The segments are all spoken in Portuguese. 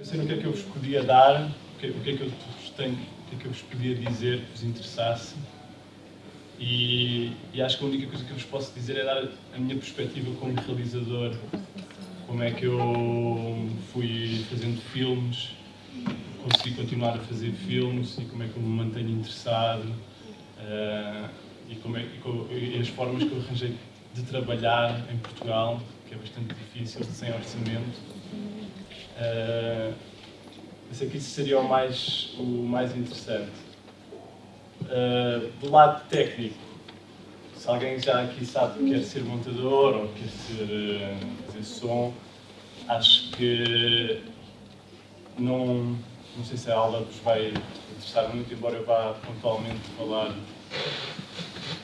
Pensei no que é que eu vos podia dar, o que, o que é que eu vos tenho, o que é que eu vos podia dizer que vos interessasse. E, e, acho que a única coisa que eu vos posso dizer é dar a minha perspectiva como realizador, como é que eu fui fazendo filmes, consegui continuar a fazer filmes e como é que eu me mantenho interessado uh, e, como é, e, e as formas que eu arranjei de trabalhar em Portugal, que é bastante difícil, sem orçamento. Uh, que isso seria o mais, o mais interessante. Uh, do lado técnico, se alguém já aqui sabe que quer ser montador ou quer ser, uh, fazer som, acho que não, não sei se a aula vos vai interessar muito, embora eu vá pontualmente falar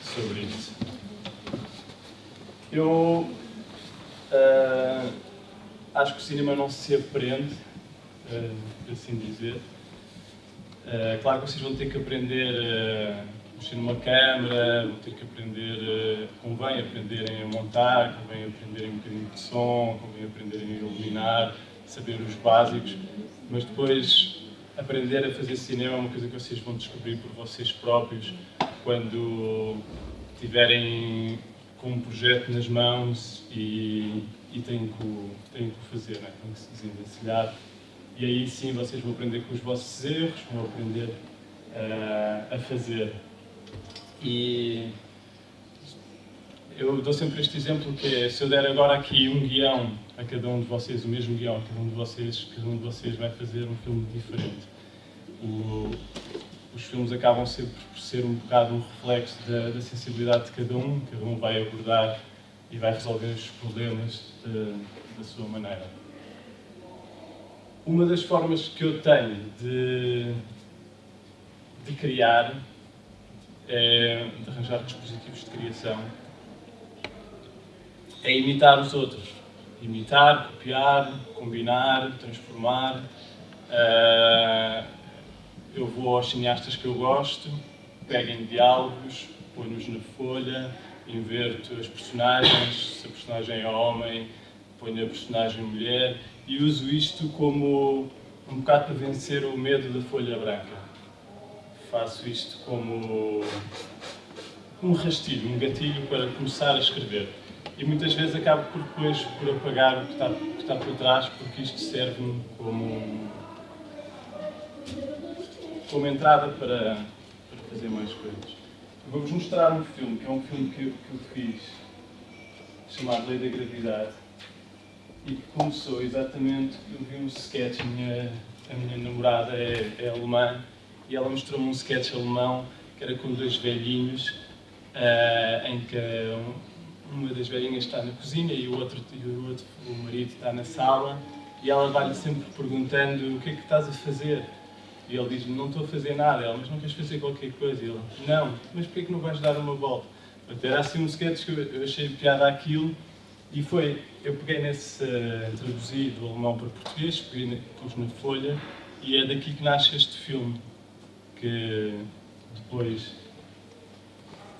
sobre isso. Eu uh, acho que o cinema não se aprende, uh, por assim dizer. Uh, claro que vocês vão ter que aprender a mexer numa câmera, vão ter que aprender, convém aprenderem a montar, convém aprenderem um bocadinho de som, convém aprenderem a iluminar, saber os básicos, mas depois aprender a fazer cinema é uma coisa que vocês vão descobrir por vocês próprios quando tiverem com um projeto nas mãos e, e têm, que, têm que fazer, né? têm que se desenvencilhar. E aí sim vocês vão aprender com os vossos erros, vão aprender uh, a fazer. E eu dou sempre este exemplo que é, se eu der agora aqui um guião a cada um de vocês, o mesmo guião a cada um de vocês, cada um de vocês vai fazer um filme diferente. O, os filmes acabam sempre por ser um bocado um reflexo da, da, sensibilidade de cada um, cada um vai abordar e vai resolver os problemas de, da sua maneira. Uma das formas que eu tenho de, de criar é de arranjar dispositivos de criação é imitar os outros. Imitar, copiar, combinar, transformar. Uh, eu vou aos cineastas que eu gosto, pego em diálogos, ponho-os na folha, inverto as personagens, se a personagem é homem, ponho a personagem mulher e uso isto como um bocado para vencer o medo da folha branca. Faço isto como um rastilho, um gatilho para começar a escrever. E muitas vezes acabo por depois por apagar o que está, que está por trás, porque isto serve-me como como entrada para, para fazer mais coisas. Vou-vos mostrar um filme, que é um filme que eu, que eu fiz, chamado Lei da Gravidade, e que começou exatamente, eu vi um sketch, a minha, a minha namorada é, é alemã, e ela mostrou-me um sketch alemão, que era com dois velhinhos, uh, em que uma das velhinhas está na cozinha e o outro, e o, outro, o marido está na sala, e ela vai-lhe sempre perguntando o que é que estás a fazer? E ele diz-me, não estou a fazer nada. Ela, mas não queres fazer qualquer coisa? E ele, não, mas porquê que não vais dar uma volta? Era assim um sketch que eu achei piada aquilo e foi, eu peguei nesse, uh, traduzi do alemão para português, peguei, pus na folha e é daqui que nasce este filme, que depois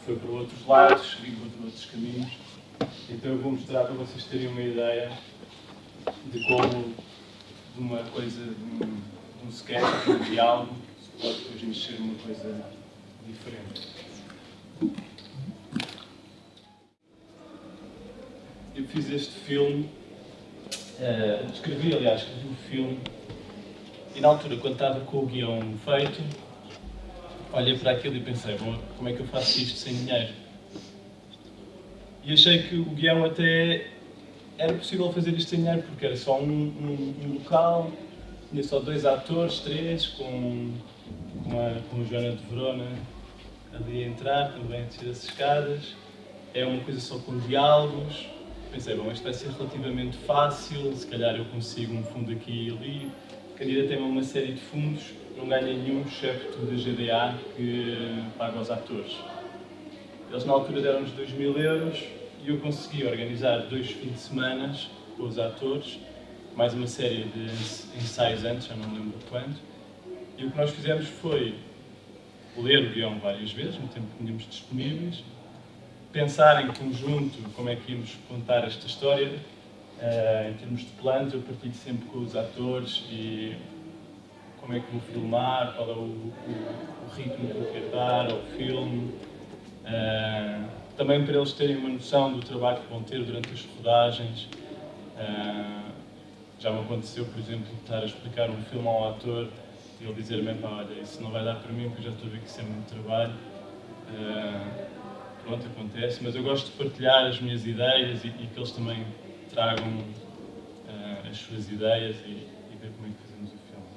foi para outros lados, segui por outros caminhos. Então eu vou mostrar para vocês terem uma ideia de como de uma coisa, de um, um sketch, um diálogo, pode depois mexer numa coisa diferente. Eu fiz este filme, uh, escrevi, aliás, escrevi o um filme, e na altura, quando estava com o guião feito, olhei para aquilo e pensei, bom, como é que eu faço isto sem dinheiro? E achei que o guião até era possível fazer isto sem dinheiro, porque era só um, um, um local, tinha só dois atores, três, com, com, a, com Joana de Verona ali a entrar, também a descer as escadas. É uma coisa só com diálogos. Pensei, bom, isto vai ser relativamente fácil, se calhar eu consigo um fundo aqui e ali. Candidatei-me uma série de fundos, não ganhei nenhum, excepto da GDA, que paga aos atores. Eles na altura deram-nos 2 mil euros e eu consegui organizar dois fins de semana com os atores mais uma série de ensaios antes, já não lembro quanto, e o que nós fizemos foi ler o guião várias vezes, no tempo que tínhamos disponíveis, pensar em conjunto como é que íamos contar esta história Uh, em termos de planos, eu partilho sempre com os atores e como é que vou filmar, qual é o, o, o ritmo que eu quero dar ao filme. Uh, também para eles terem uma noção do trabalho que vão ter durante as rodagens. Uh, já me aconteceu, por exemplo, estar a explicar um filme ao ator e ele dizer-me, olha, isso não vai dar para mim porque já estou a ver que isso é muito trabalho. Uh, pronto, acontece, mas eu gosto de partilhar as minhas ideias e, e que eles também tragam uh, as suas ideias e, e, ver como é que fazemos o filme.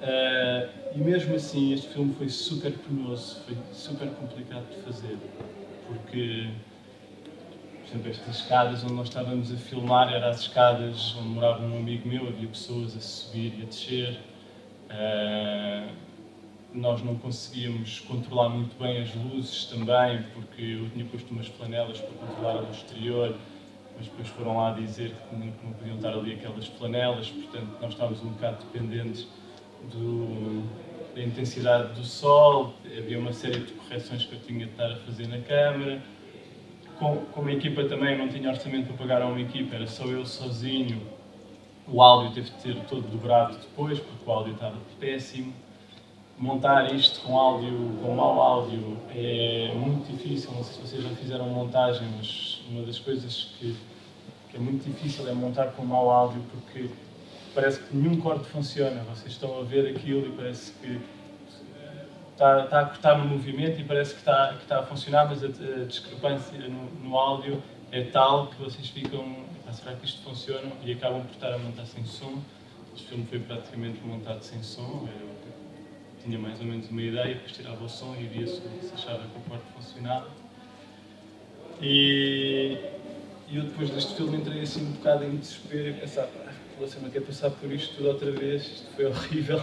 Uh, e mesmo assim, este filme foi super penoso, foi super complicado de fazer, porque, por exemplo, estas escadas onde nós estávamos a filmar eram as escadas onde morava um amigo meu, havia pessoas a subir e a descer. Uh, nós não conseguíamos controlar muito bem as luzes também, porque eu tinha posto umas flanelas para controlar a luz exterior, mas depois foram lá dizer que não, não podiam estar ali aquelas flanelas, portanto nós estávamos um bocado dependentes do, da intensidade do sol, havia uma série de correções que eu tinha de estar a fazer na câmara. Com, como a equipa também não tinha orçamento para pagar a uma equipa, era só eu sozinho, o áudio teve de ser todo dobrado depois, porque o áudio estava péssimo montar isto com áudio, com mau áudio, é muito difícil. Não sei se vocês já fizeram montagem, mas uma das coisas que, que é muito difícil é montar com mau áudio porque parece que nenhum corte funciona. Vocês estão a ver aquilo e parece que está, está a cortar no movimento e parece que está, que está a funcionar, mas a, a discrepância no, no, áudio é tal que vocês ficam, será que isto funciona? E acabam por estar a montar sem som. Este filme foi praticamente montado sem som. É, tinha mais ou menos uma ideia, depois tirava o som e via se, se achava que o quarto funcionava. E, eu depois deste filme entrei assim um bocado em desespero e pensar, pá, você não quer passar por isto tudo outra vez, isto foi horrível,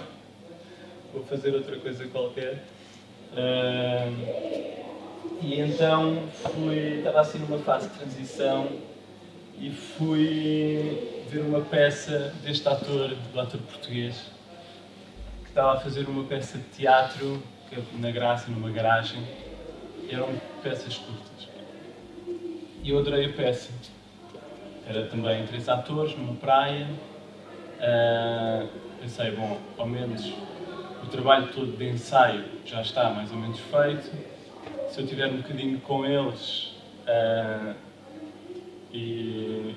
vou fazer outra coisa qualquer. Uh, e então fui, estava assim numa fase de transição e fui ver uma peça deste ator, do ator português, estava a fazer uma peça de teatro na Graça, numa garagem. Eram peças curtas. E eu adorei a peça. Era também três atores numa praia. Uh, pensei, bom, ao menos o trabalho todo de ensaio já está mais ou menos feito. Se eu tiver um bocadinho com eles uh, e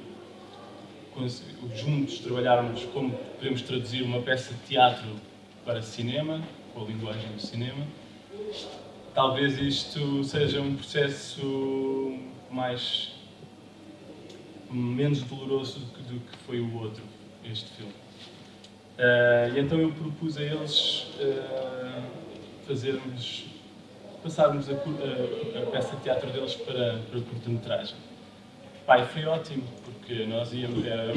juntos trabalharmos como podemos traduzir uma peça de teatro para cinema, com a linguagem do cinema. Talvez isto seja um processo mais menos doloroso do que, foi o outro, este filme. Uh, e então eu propus a eles uh, fazermos, passarmos a, a, peça de teatro deles para, para curta-metragem. Pai, foi ótimo, porque nós íamos, era,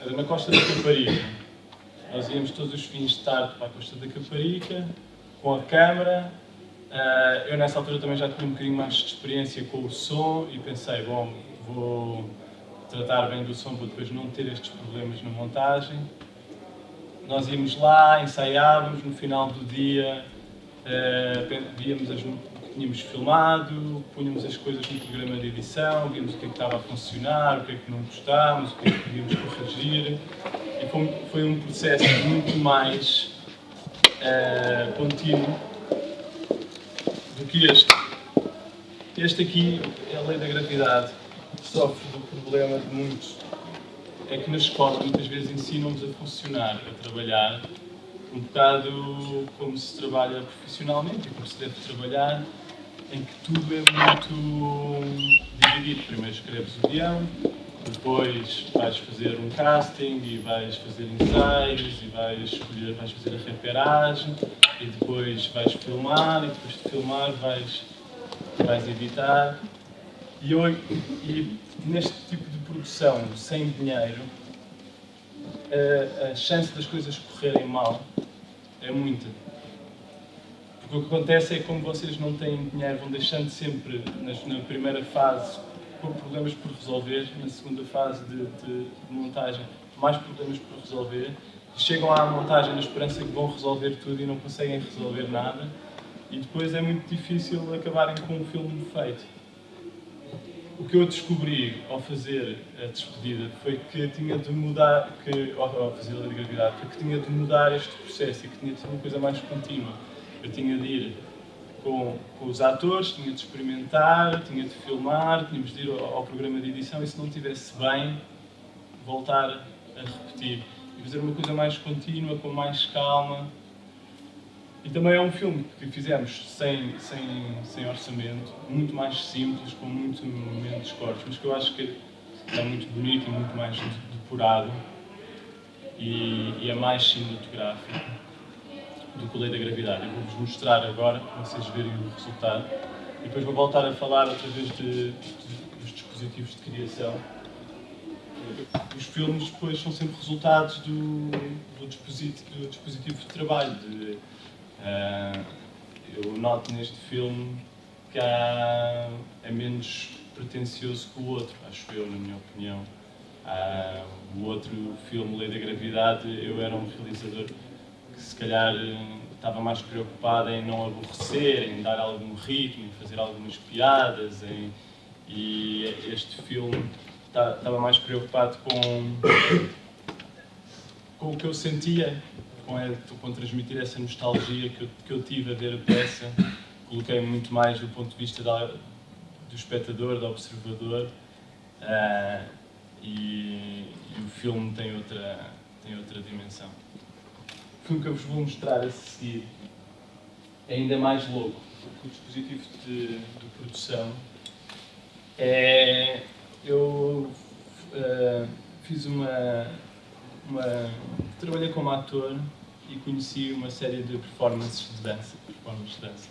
era na Costa da Caparica, nós íamos todos os fins de tarde para a Costa da Caparica, com a câmara. Uh, eu nessa altura também já tinha um bocadinho mais de experiência com o som e pensei, bom, vou tratar bem do som para depois não ter estes problemas na montagem. Nós íamos lá, ensaiávamos, no final do dia uh, víamos as, que tínhamos filmado, punhamos as coisas no programa de edição, víamos o que é que estava a funcionar, o que é que não gostávamos, o que é que podíamos corrigir foi um processo muito mais uh, contínuo do que este. Este aqui é a lei da gravidade, sofre do problema de muitos. É que na escola muitas vezes ensinam-nos a funcionar, a trabalhar, um bocado como se trabalha profissionalmente e como se deve trabalhar, em que tudo é muito dividido. Primeiro escreves o guião, depois vais fazer um casting e vais fazer ensaios e vais escolher, vais fazer a reperagem e depois vais filmar e depois de filmar vais, vais editar. E, eu, e neste tipo de produção, sem dinheiro, a, a chance das coisas correrem mal é muita. Porque o que acontece é que como vocês não têm dinheiro, vão deixando sempre, na primeira fase, com problemas por resolver, na segunda fase de, de, de montagem, mais problemas por resolver. Chegam à montagem na esperança que vão resolver tudo e não conseguem resolver nada. E depois é muito difícil acabarem com um filme feito. O que eu descobri ao fazer a despedida foi que tinha de mudar, que, ao fazer a gravidade, foi que tinha de mudar este processo e que tinha de ser uma coisa mais contínua. Eu tinha de ir com, com os atores, tinha de experimentar, tinha de filmar, tínhamos de ir ao, ao programa de edição e se não estivesse bem, voltar a repetir. E fazer uma coisa mais contínua, com mais calma, e também é um filme que fizemos sem, sem, sem orçamento, muito mais simples, com muito menos cortes, mas que eu acho que é muito bonito e muito mais depurado e, e é mais cinematográfico do que o Lei da Gravidade. Eu vou-vos mostrar agora, para vocês verem o resultado, e depois vou voltar a falar outra vez de, de, dos dispositivos de criação. Os filmes depois são sempre resultados do, do, dispositivo, do dispositivo de trabalho, de, Uh, eu noto neste filme que há, é menos pretencioso que o outro, acho eu, na minha opinião. Uh, o outro filme, Lei da Gravidade, eu era um realizador que se calhar estava mais preocupado em não aborrecer, em dar algum ritmo, em fazer algumas piadas, em, e este filme estava mais preocupado com, com o que eu sentia com, é, com transmitir essa nostalgia que eu, que eu tive a ver a peça. Coloquei muito mais do ponto de vista da, do espectador, do observador. Uh, e, e, o filme tem outra, tem outra dimensão. O filme que eu vos vou mostrar a seguir é ainda mais louco, porque o dispositivo de, de produção é. Eu uh, fiz uma, uma. Trabalhei como ator e conheci uma série de performances de dança, performances de dança.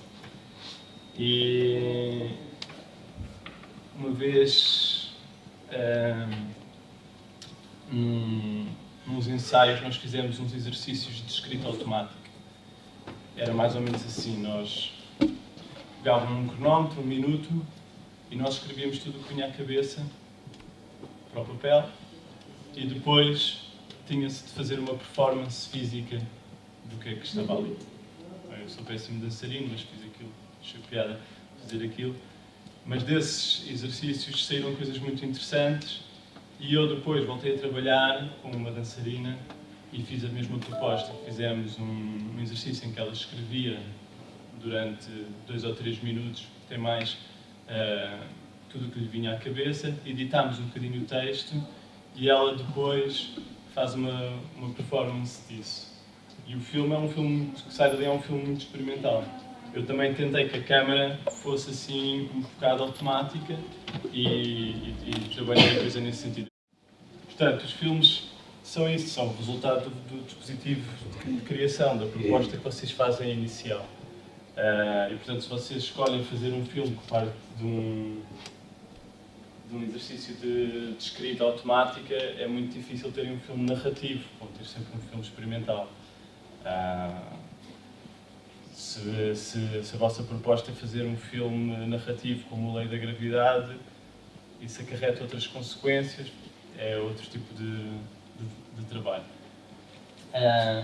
E uma vez um, nos ensaios nós fizemos uns exercícios de escrita automática. Era mais ou menos assim, nós pegávamos um cronómetro, um minuto, e nós escrevíamos tudo o que vinha à cabeça para o papel, e depois tinha-se de fazer uma performance física do que é que estava ali. Eu sou péssimo dançarino, mas fiz aquilo, achei piada fazer aquilo. Mas desses exercícios saíram coisas muito interessantes e eu depois voltei a trabalhar com uma dançarina e fiz a mesma proposta. Fizemos um, exercício em que ela escrevia durante dois ou três minutos, tem mais uh, tudo o que lhe vinha à cabeça, editámos um bocadinho o texto e ela depois faz uma, uma performance disso. E o filme é um filme que sai dali é um filme muito experimental. Eu também tentei que a câmera fosse assim um bocado automática e, e, e trabalhei a coisa nesse sentido. Portanto, os filmes são isso, são o resultado do, do dispositivo de criação, da proposta que vocês fazem inicial. Uh, e portanto, se vocês escolhem fazer um filme que parte de um, de um exercício de, de escrita automática, é muito difícil terem um filme narrativo, vão ter sempre um filme experimental. Ah, se, se, se, a vossa proposta é fazer um filme narrativo como a Lei da Gravidade, isso acarreta outras consequências, é outro tipo de, de, de trabalho. Uh,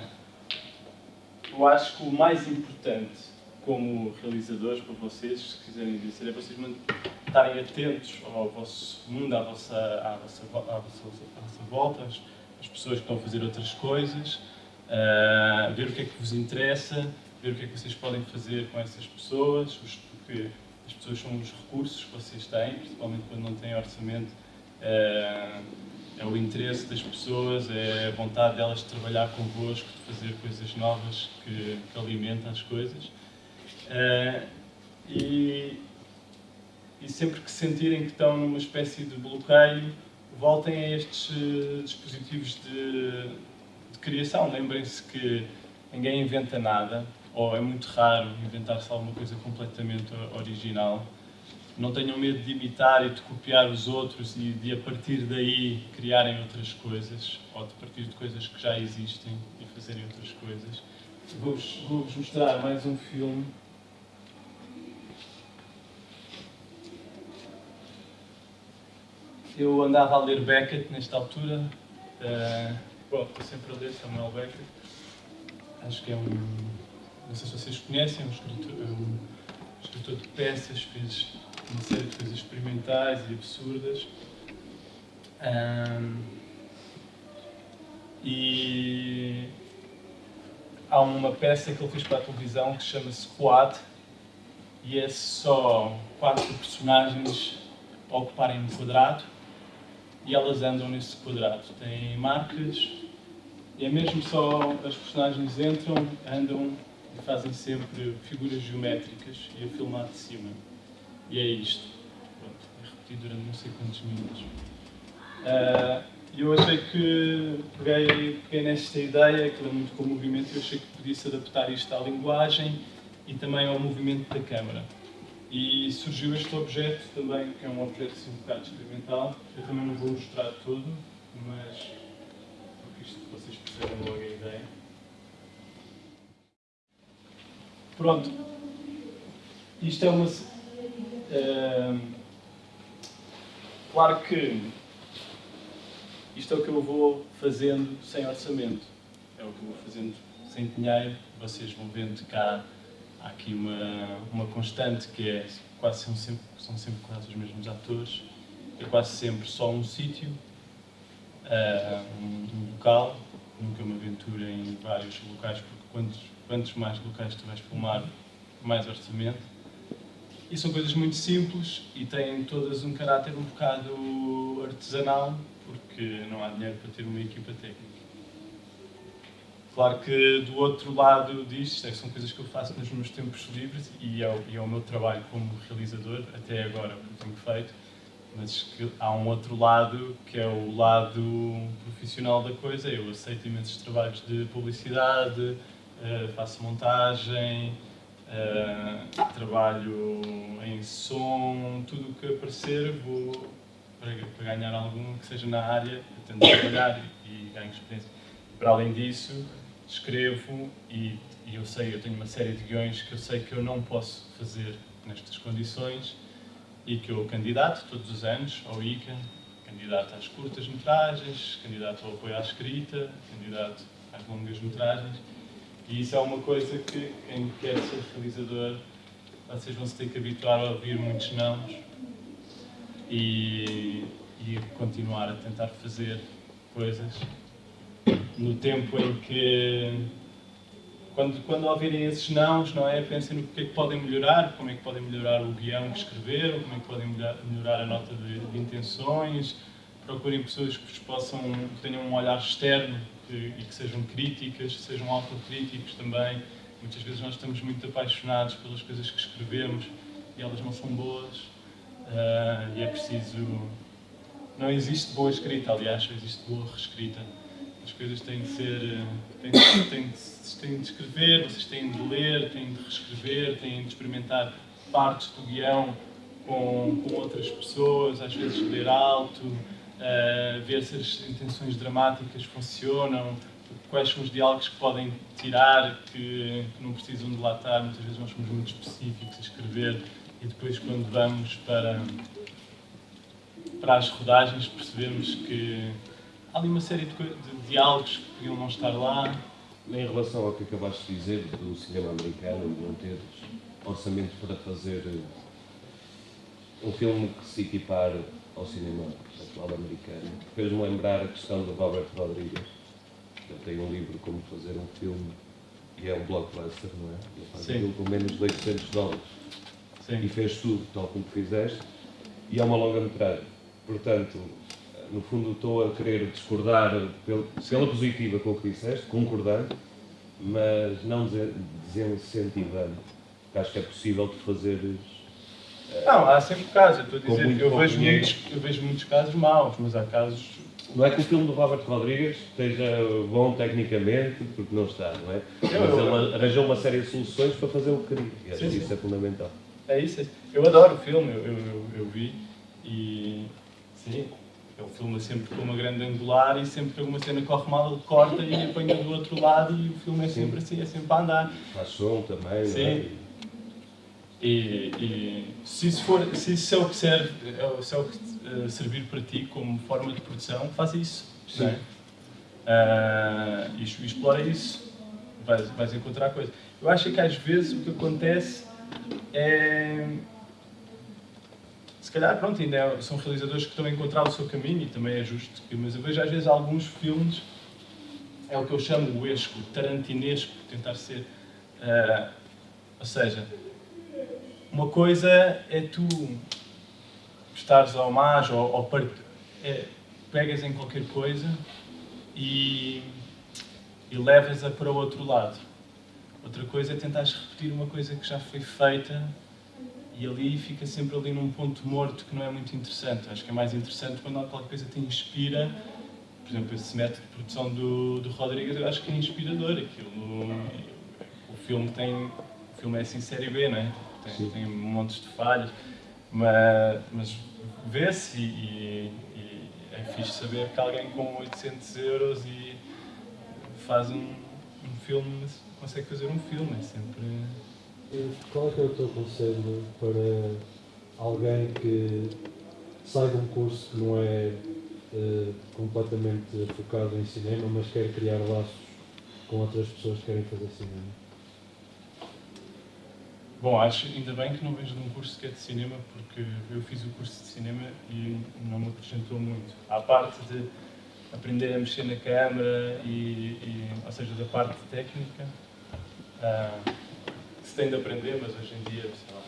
eu acho que o mais importante como realizadores para vocês, se quiserem dizer, é vocês estarem atentos ao vosso mundo, à vossa, à vossa, à vossa, à vossa volta, às pessoas que estão a fazer outras coisas, uh, ver o que é que vos interessa, ver o que é que vocês podem fazer com essas pessoas, porque as pessoas são os recursos que vocês têm, principalmente quando não têm orçamento. Uh, é o interesse das pessoas, é a vontade delas de trabalhar convosco, de fazer coisas novas que, que alimentam as coisas. Uh, e, e sempre que sentirem que estão numa espécie de bloqueio, voltem a estes uh, dispositivos de, criação. Lembrem-se que ninguém inventa nada, ou é muito raro inventar-se alguma coisa completamente original. Não tenham medo de imitar e de copiar os outros e de, a partir daí, criarem outras coisas, ou de partir de coisas que já existem e fazerem outras coisas. Vou-vos vou mostrar mais um filme. Eu andava a ler Beckett nesta altura. Uh, Bom, estou sempre ler Samuel Becker. Acho que é um. Não sei se vocês conhecem, é um escritor, é um escritor de peças, fez uma série de coisas experimentais e absurdas. Um, e há uma peça que ele fez para a televisão que se chama Squad e é só quatro personagens ocuparem um quadrado e elas andam nesse quadrado. Tem marcas e é mesmo só as personagens entram, andam e fazem sempre figuras geométricas e a filmar de cima. E é isto. Pronto, é repetido durante não sei quantos minutos. Uh, eu achei que peguei, peguei nesta ideia, que é muito com o movimento, eu achei que podia-se adaptar isto à linguagem e também ao movimento da câmara. E surgiu este objeto também, que é um objeto assim, um bocado experimental. Eu também não vou mostrar tudo, mas porque isto vocês percebem logo a ideia. Pronto. Isto é uma. Uh, claro que isto é o que eu vou fazendo sem orçamento. É o que eu vou fazendo sem dinheiro. Vocês vão vendo cá há aqui uma, uma constante que é quase são sempre, são sempre quase os mesmos atores. É quase sempre só um sítio, uh, um, um, local. Nunca me aventuro em vários locais, porque quantos, quantos mais locais tu vais filmar, mais orçamento. E são coisas muito simples e têm todas um caráter um bocado artesanal, porque não há dinheiro para ter uma equipa técnica. Claro que do outro lado disto, são coisas que eu faço nos meus tempos livres e é, o, e é o meu trabalho como realizador, até agora, que tenho feito, mas que há um outro lado que é o lado profissional da coisa. Eu aceito imensos trabalhos de publicidade, eh, faço montagem, eh, trabalho em som, tudo o que aparecer vou para, ganhar algum que seja na área, tento trabalhar e ganho experiência. Para além disso, escrevo e, e, eu sei, eu tenho uma série de guiões que eu sei que eu não posso fazer nestas condições e que eu candidato todos os anos ao ICA, candidato às curtas-metragens, candidato ao apoio à escrita, candidato às longas-metragens e isso é uma coisa que quem quer ser realizador vocês vão se ter que habituar a ouvir muitos nãos e, e continuar a tentar fazer coisas no tempo em que quando, quando ouvirem esses nãos, não é? Pensem no que é que podem melhorar, como é que podem melhorar o guião que escreveram, como é que podem melhorar, a nota de, de, intenções, procurem pessoas que possam, que tenham um olhar externo que, e que sejam críticas, sejam autocríticos também. Muitas vezes nós estamos muito apaixonados pelas coisas que escrevemos e elas não são boas Uh, e é preciso. Não existe boa escrita, aliás, existe boa reescrita. As coisas têm de ser. têm, têm, de, têm de escrever, vocês têm de ler, têm de reescrever, têm de experimentar partes do guião com, com outras pessoas, às vezes ler alto, uh, ver se as intenções dramáticas funcionam, quais são os diálogos que podem tirar, que, que não precisam de lá estar. Muitas vezes nós somos muito específicos a escrever e depois quando vamos para, para as rodagens percebemos que há ali uma série de, de diálogos que podiam não estar lá. Em relação ao que acabaste de dizer do cinema americano, de não ter orçamento para fazer um filme que se equipare ao cinema atual americano, fez-me lembrar a questão do Robert Rodrigues. Ele tem um livro como fazer um filme e é um blockbuster, não é? Ele faz Sim. um filme com menos de 800 dólares. Sim. e fez tudo tal como fizeste, e é uma longa-metragem. Portanto, no fundo estou a querer discordar pela positiva com o que disseste, concordando, mas não desincentivando, acho que é possível de fazeres... Eh, não, há sempre casos, eu estou a dizer eu vejo, muitos, eu vejo muitos casos maus, mas há casos... Não é que o filme do Robert Rodrigues esteja bom tecnicamente, porque não está, não é? Mas ele arranjou uma série de soluções para fazer o que queria, e acho que isso é fundamental. É isso, é isso. Eu adoro o filme, eu, eu, eu, vi e sim, ele filma sempre com uma grande angular e sempre que alguma cena corre mal ele corta e apanha do outro lado e o filme é sempre sim. assim, é sempre a andar. Faz som também, sim. É? E, e, se isso for, se isso é o que serve, é se é o que uh, servir para ti como forma de produção, faz isso. Sim. Uh, e, e explora isso, vais, vais encontrar coisas. Eu acho que às vezes o que acontece é, calhar, pronto, ainda é- são realizadores que estão a encontrar o seu caminho e também é justo. Mas eu vejo às vezes alguns filmes, é o que eu chamo o esco, tarantinesco, tentar ser. ah, ou seja, uma coisa é tu prestares ao mais ou, ou part... é, pegas em qualquer coisa e, e levas-a para o outro lado. Outra coisa é tentares repetir uma coisa que já foi feita e ali fica sempre ali num ponto morto que não é muito interessante. Acho que é mais interessante quando qualquer coisa te inspira. Por exemplo, esse método de produção do, do Rodrigues, eu acho que é inspirador. Aquilo, o filme tem. O filme é assim série B, não é? Tem, tem montes de falhas, mas, mas vê-se e, e- e é fixe saber que alguém com 800 euros e faz um, um filme, consegue fazer um filme. É sempre. Qual é que é o teu conselho para alguém que sai de um curso que não é eh, completamente focado em cinema, mas quer criar laços com outras pessoas que querem fazer cinema? Bom, acho ainda bem que não vejo num curso que é de cinema, porque eu fiz o curso de cinema e não me acrescentou muito. À parte de aprender a mexer na câmara, e, e- ou seja, da parte técnica, que se tem de aprender, mas hoje em dia, sei lá,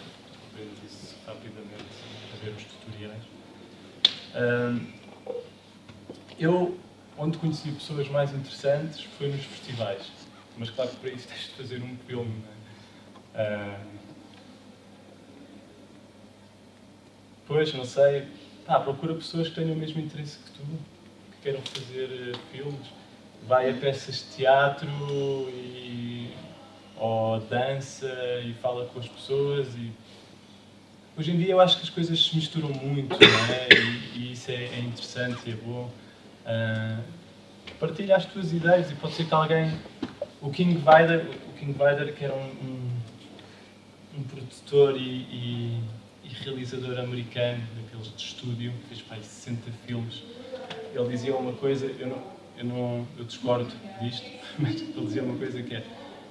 aprendes isso rapidamente a ver os tutoriais. Ah, eu, onde conheci pessoas mais interessantes, foi nos festivais. Mas claro que para isso tens de fazer um filme, não é? Ah, pois, não sei. Pá, procura pessoas que tenham o mesmo interesse que tu, que queiram fazer eh, filmes. Vai a peças de teatro e, ou dança e fala com as pessoas. E... Hoje em dia eu acho que as coisas se misturam muito é? e, e isso é, é interessante e é bom. Ah, partilha as tuas ideias e pode ser que alguém. O King Vidor, o King Vidor que era um, um, um produtor e, e- e realizador americano, daqueles de estúdio, fez para aí 60 filmes, ele dizia uma coisa, eu não, eu não eu discordo disto, mas ele dizia uma coisa que é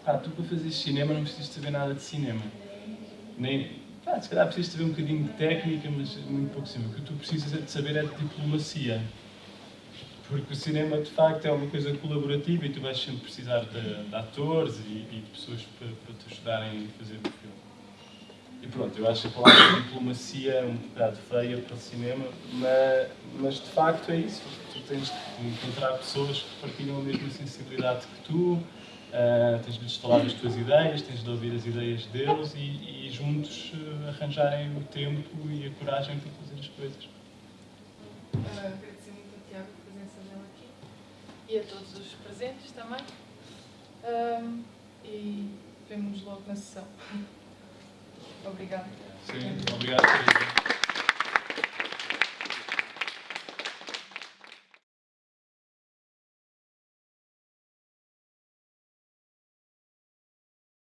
pá, tu para fazeres cinema não precisas saber nada de cinema. Nem, pá, se calhar precisas saber um bocadinho de técnica, mas muito pouco cinema. O que tu precisas é de saber é de diplomacia. Porque o cinema, de facto, é uma coisa colaborativa e tu vais sempre precisar de, de atores e, e de pessoas para, para te ajudarem a fazer o filme. E pronto, eu acho a palavra diplomacia é um bocado feia para o cinema, mas, mas de facto é isso. Tu tens de encontrar pessoas que partilham a mesma sensibilidade que tu, ah, tens de falar as tuas ideias, tens de ouvir as ideias deles e, e juntos ah, arranjarem o tempo e a coragem para fazer as coisas. Ah, agradecer muito ao Tiago a presença dele aqui e a todos os presentes também. E vemos logo na sessão. Obrigada. Sim, obrigado.